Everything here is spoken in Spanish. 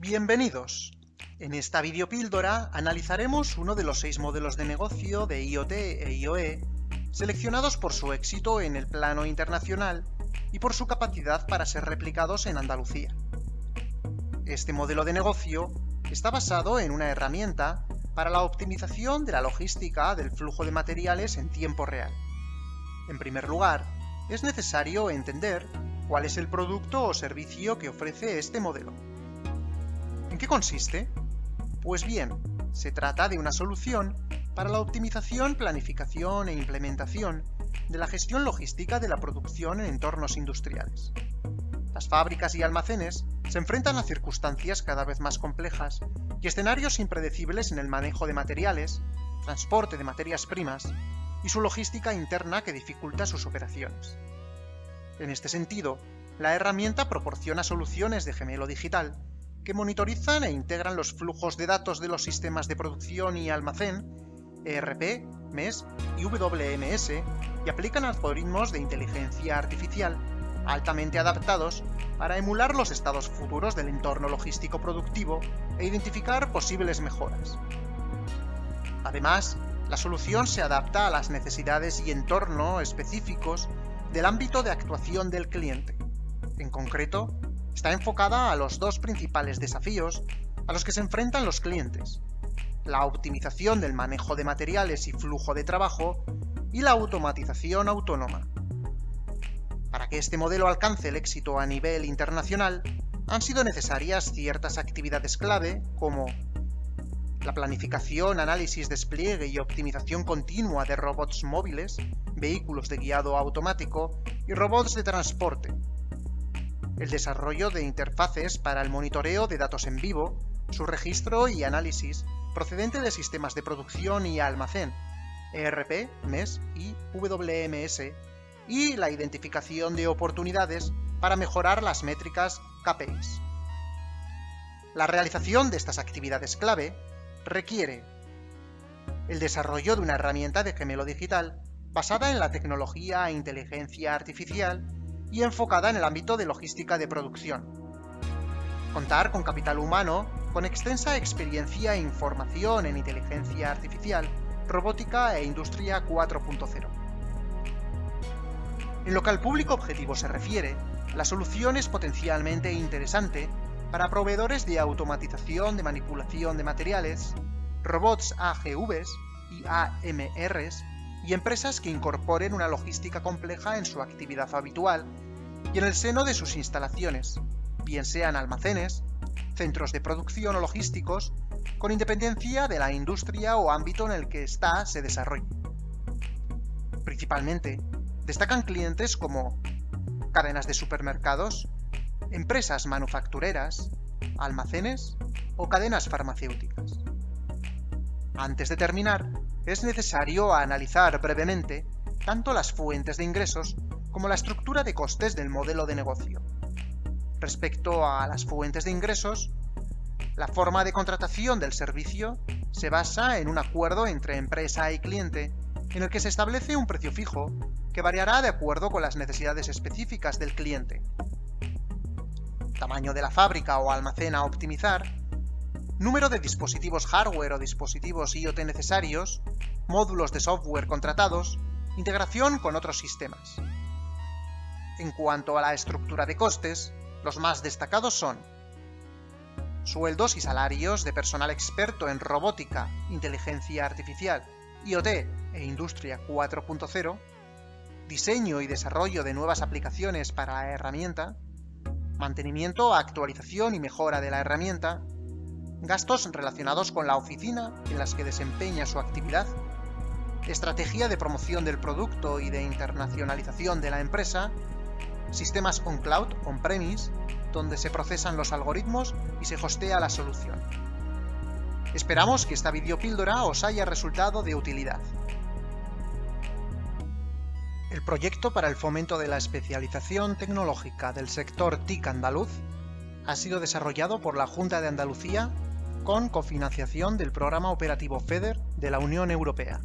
Bienvenidos. En esta videopíldora analizaremos uno de los seis modelos de negocio de IoT e IoE seleccionados por su éxito en el plano internacional y por su capacidad para ser replicados en Andalucía. Este modelo de negocio está basado en una herramienta para la optimización de la logística del flujo de materiales en tiempo real. En primer lugar, es necesario entender cuál es el producto o servicio que ofrece este modelo. ¿En qué consiste? Pues bien, se trata de una solución para la optimización, planificación e implementación de la gestión logística de la producción en entornos industriales. Las fábricas y almacenes se enfrentan a circunstancias cada vez más complejas y escenarios impredecibles en el manejo de materiales, transporte de materias primas y su logística interna que dificulta sus operaciones. En este sentido, la herramienta proporciona soluciones de gemelo digital que monitorizan e integran los flujos de datos de los sistemas de producción y almacén, ERP, MES y WMS, y aplican algoritmos de inteligencia artificial altamente adaptados para emular los estados futuros del entorno logístico productivo e identificar posibles mejoras. Además, la solución se adapta a las necesidades y entorno específicos del ámbito de actuación del cliente. En concreto, está enfocada a los dos principales desafíos a los que se enfrentan los clientes, la optimización del manejo de materiales y flujo de trabajo y la automatización autónoma. Para que este modelo alcance el éxito a nivel internacional, han sido necesarias ciertas actividades clave como la planificación, análisis, despliegue y optimización continua de robots móviles, vehículos de guiado automático y robots de transporte, el desarrollo de interfaces para el monitoreo de datos en vivo, su registro y análisis procedente de sistemas de producción y almacén, ERP, MES y WMS, y la identificación de oportunidades para mejorar las métricas KPIs. La realización de estas actividades clave requiere el desarrollo de una herramienta de gemelo digital basada en la tecnología e inteligencia artificial y enfocada en el ámbito de logística de producción. Contar con capital humano con extensa experiencia e información en inteligencia artificial, robótica e industria 4.0. En lo que al público objetivo se refiere, la solución es potencialmente interesante para proveedores de automatización de manipulación de materiales, robots AGVs y AMRs y empresas que incorporen una logística compleja en su actividad habitual y en el seno de sus instalaciones, bien sean almacenes, centros de producción o logísticos, con independencia de la industria o ámbito en el que ésta se desarrolle. Principalmente, destacan clientes como cadenas de supermercados, empresas manufactureras, almacenes o cadenas farmacéuticas. Antes de terminar, es necesario analizar brevemente tanto las fuentes de ingresos como la estructura de costes del modelo de negocio. Respecto a las fuentes de ingresos, la forma de contratación del servicio se basa en un acuerdo entre empresa y cliente en el que se establece un precio fijo que variará de acuerdo con las necesidades específicas del cliente. Tamaño de la fábrica o almacén a optimizar, número de dispositivos hardware o dispositivos IoT necesarios, módulos de software contratados, integración con otros sistemas. En cuanto a la estructura de costes, los más destacados son sueldos y salarios de personal experto en robótica, inteligencia artificial, IoT e Industria 4.0, diseño y desarrollo de nuevas aplicaciones para la herramienta, mantenimiento, actualización y mejora de la herramienta, gastos relacionados con la oficina en las que desempeña su actividad, estrategia de promoción del producto y de internacionalización de la empresa, sistemas on-cloud, on-premise, donde se procesan los algoritmos y se hostea la solución. Esperamos que esta videopíldora os haya resultado de utilidad. El proyecto para el fomento de la especialización tecnológica del sector TIC andaluz ha sido desarrollado por la Junta de Andalucía con cofinanciación del Programa Operativo FEDER de la Unión Europea.